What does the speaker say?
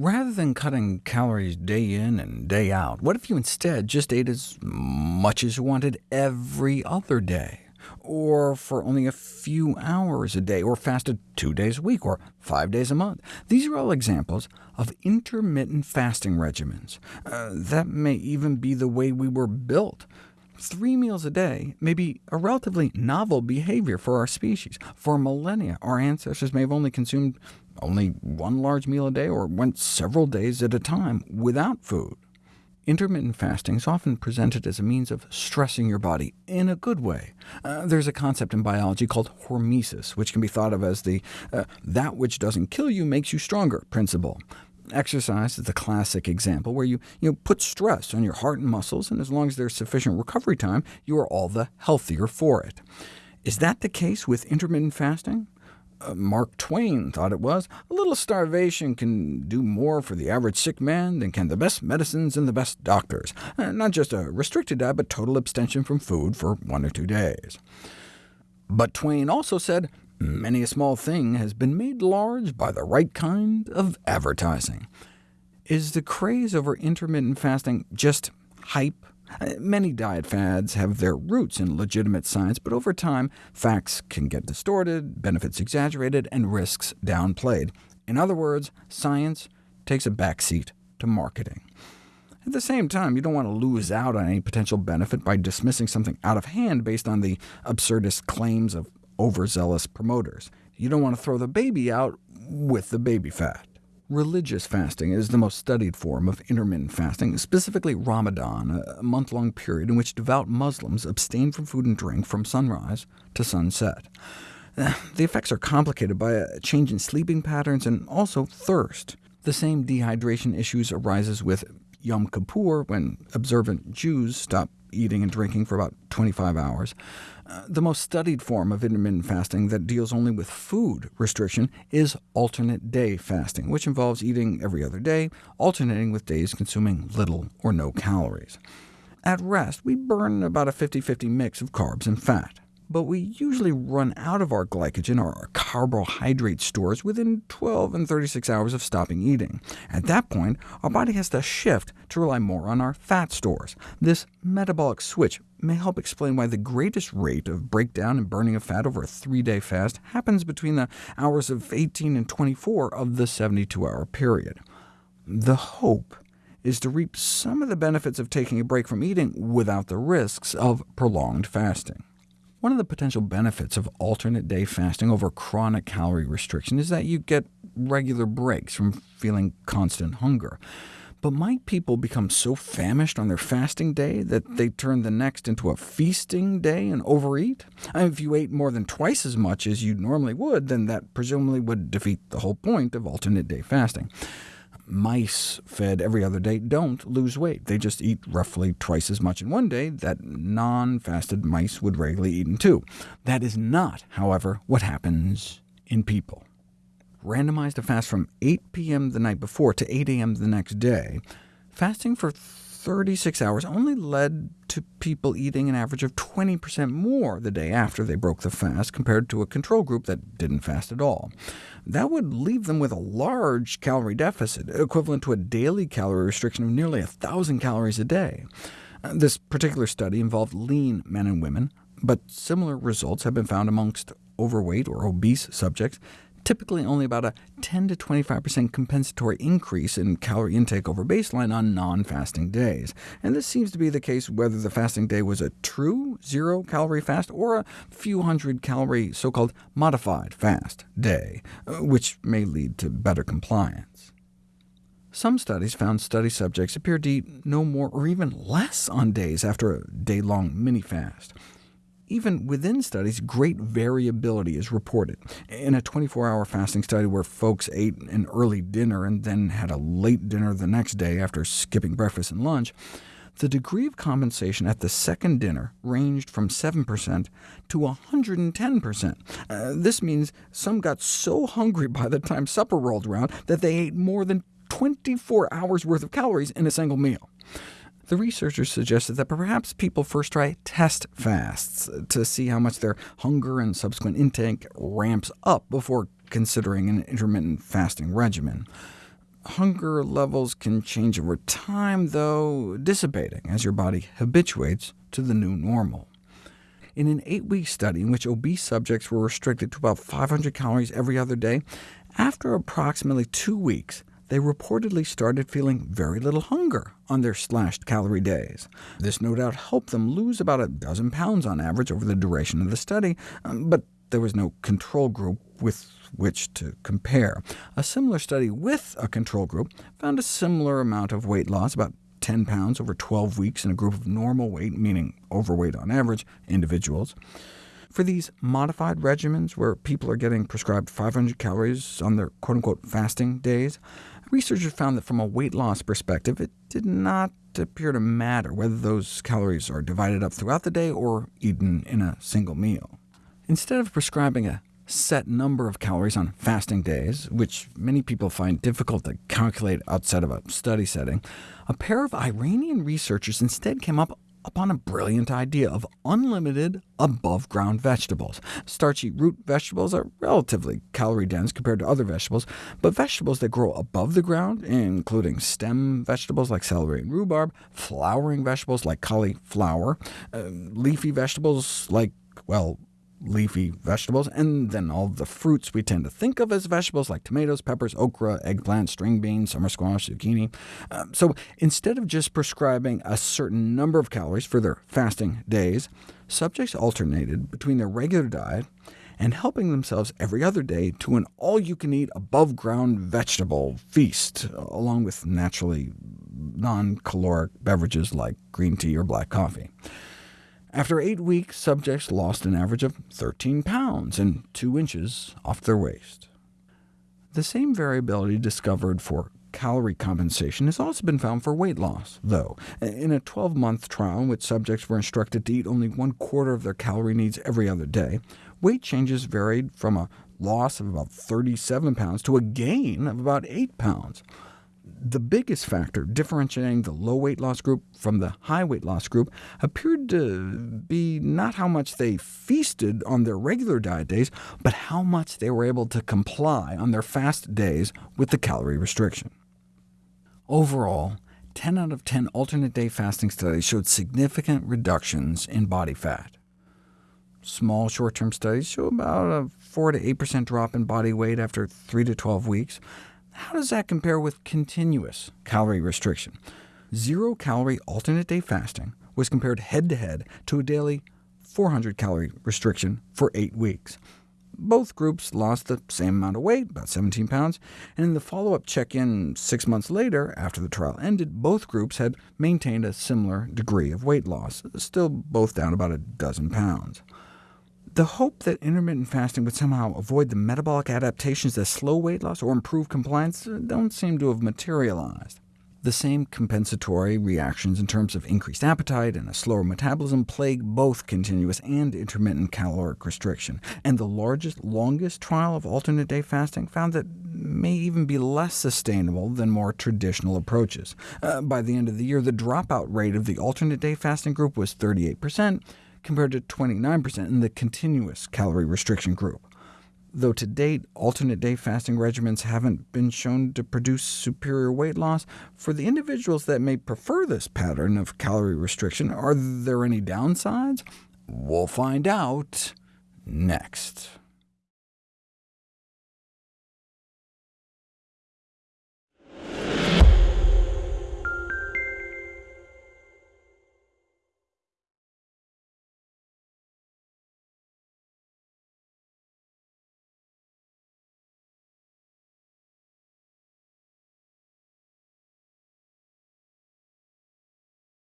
Rather than cutting calories day in and day out, what if you instead just ate as much as you wanted every other day? Or for only a few hours a day, or fasted two days a week, or five days a month. These are all examples of intermittent fasting regimens. Uh, that may even be the way we were built. Three meals a day may be a relatively novel behavior for our species. For millennia, our ancestors may have only consumed only one large meal a day, or went several days at a time without food. Intermittent fasting is often presented as a means of stressing your body in a good way. Uh, there's a concept in biology called hormesis, which can be thought of as the uh, that which doesn't kill you makes you stronger principle. Exercise is the classic example, where you, you know, put stress on your heart and muscles, and as long as there's sufficient recovery time, you are all the healthier for it. Is that the case with intermittent fasting? Uh, Mark Twain thought it was. A little starvation can do more for the average sick man than can the best medicines and the best doctors. Uh, not just a restricted diet, but total abstention from food for one or two days. But Twain also said, many a small thing has been made large by the right kind of advertising. Is the craze over intermittent fasting just hype Uh, many diet fads have their roots in legitimate science, but over time, facts can get distorted, benefits exaggerated, and risks downplayed. In other words, science takes a backseat to marketing. At the same time, you don't want to lose out on any potential benefit by dismissing something out of hand based on the absurdist claims of overzealous promoters. You don't want to throw the baby out with the baby fat. Religious fasting is the most studied form of intermittent fasting, specifically Ramadan, a month-long period in which devout Muslims abstain from food and drink from sunrise to sunset. The effects are complicated by a change in sleeping patterns and also thirst. The same dehydration issues arises with Yom Kippur, when observant Jews stop eating and drinking for about 25 hours. Uh, the most studied form of intermittent fasting that deals only with food restriction is alternate day fasting, which involves eating every other day, alternating with days consuming little or no calories. At rest, we burn about a 50-50 mix of carbs and fat but we usually run out of our glycogen, or our carbohydrate stores, within 12 and 36 hours of stopping eating. At that point, our body has to shift to rely more on our fat stores. This metabolic switch may help explain why the greatest rate of breakdown and burning of fat over a three-day fast happens between the hours of 18 and 24 of the 72-hour period. The hope is to reap some of the benefits of taking a break from eating without the risks of prolonged fasting. One of the potential benefits of alternate day fasting over chronic calorie restriction is that you get regular breaks from feeling constant hunger. But might people become so famished on their fasting day that they turn the next into a feasting day and overeat? I mean, if you ate more than twice as much as you normally would, then that presumably would defeat the whole point of alternate day fasting mice fed every other day don't lose weight. They just eat roughly twice as much in one day that non-fasted mice would regularly eat in two. That is not, however, what happens in people. Randomized to fast from 8 p.m. the night before to 8 a.m. the next day, fasting for 36 hours only led to people eating an average of 20% more the day after they broke the fast, compared to a control group that didn't fast at all. That would leave them with a large calorie deficit, equivalent to a daily calorie restriction of nearly 1,000 calories a day. Uh, this particular study involved lean men and women, but similar results have been found amongst overweight or obese subjects, typically only about a 10 to 25% compensatory increase in calorie intake over baseline on non-fasting days. And this seems to be the case whether the fasting day was a true zero-calorie fast or a few hundred calorie so-called modified fast day, uh, which may lead to better compliance. Some studies found study subjects appeared to eat no more or even less on days after a day-long mini-fast. Even within studies, great variability is reported. In a 24-hour fasting study where folks ate an early dinner and then had a late dinner the next day after skipping breakfast and lunch, the degree of compensation at the second dinner ranged from 7% to 110%. Uh, this means some got so hungry by the time supper rolled around that they ate more than 24 hours worth of calories in a single meal. The researchers suggested that perhaps people first try test fasts to see how much their hunger and subsequent intake ramps up before considering an intermittent fasting regimen. Hunger levels can change over time, though, dissipating as your body habituates to the new normal. In an eight-week study in which obese subjects were restricted to about 500 calories every other day, after approximately two weeks, they reportedly started feeling very little hunger on their slashed calorie days. This no doubt helped them lose about a dozen pounds on average over the duration of the study, um, but there was no control group with which to compare. A similar study with a control group found a similar amount of weight loss, about 10 pounds over 12 weeks in a group of normal weight, meaning overweight on average, individuals. For these modified regimens, where people are getting prescribed 500 calories on their quote-unquote fasting days, researchers found that from a weight loss perspective, it did not appear to matter whether those calories are divided up throughout the day or eaten in a single meal. Instead of prescribing a set number of calories on fasting days, which many people find difficult to calculate outside of a study setting, a pair of Iranian researchers instead came up upon a brilliant idea of unlimited above-ground vegetables. Starchy root vegetables are relatively calorie-dense compared to other vegetables, but vegetables that grow above the ground, including stem vegetables like celery and rhubarb, flowering vegetables like cauliflower, uh, leafy vegetables like, well, leafy vegetables, and then all the fruits we tend to think of as vegetables, like tomatoes, peppers, okra, eggplant, string beans, summer squash, zucchini. Um, so instead of just prescribing a certain number of calories for their fasting days, subjects alternated between their regular diet and helping themselves every other day to an all-you-can-eat above-ground vegetable feast, along with naturally non-caloric beverages like green tea or black coffee. After eight weeks, subjects lost an average of 13 pounds and 2 inches off their waist. The same variability discovered for calorie compensation has also been found for weight loss, though. In a 12-month trial in which subjects were instructed to eat only one quarter of their calorie needs every other day, weight changes varied from a loss of about 37 pounds to a gain of about 8 pounds the biggest factor differentiating the low weight loss group from the high weight loss group appeared to be not how much they feasted on their regular diet days, but how much they were able to comply on their fast days with the calorie restriction. Overall, 10 out of 10 alternate day fasting studies showed significant reductions in body fat. Small short-term studies show about a 4 to 8% drop in body weight after 3 to 12 weeks, how does that compare with continuous calorie restriction? Zero-calorie alternate-day fasting was compared head-to-head -to, -head to a daily 400-calorie restriction for eight weeks. Both groups lost the same amount of weight, about 17 pounds, and in the follow-up check-in six months later, after the trial ended, both groups had maintained a similar degree of weight loss, still both down about a dozen pounds. The hope that intermittent fasting would somehow avoid the metabolic adaptations that slow weight loss or improve compliance don't seem to have materialized. The same compensatory reactions in terms of increased appetite and a slower metabolism plague both continuous and intermittent caloric restriction, and the largest, longest trial of alternate-day fasting found that may even be less sustainable than more traditional approaches. Uh, by the end of the year, the dropout rate of the alternate-day fasting group was 38%, compared to 29% in the continuous calorie restriction group. Though to date, alternate-day fasting regimens haven't been shown to produce superior weight loss, for the individuals that may prefer this pattern of calorie restriction, are there any downsides? We'll find out next.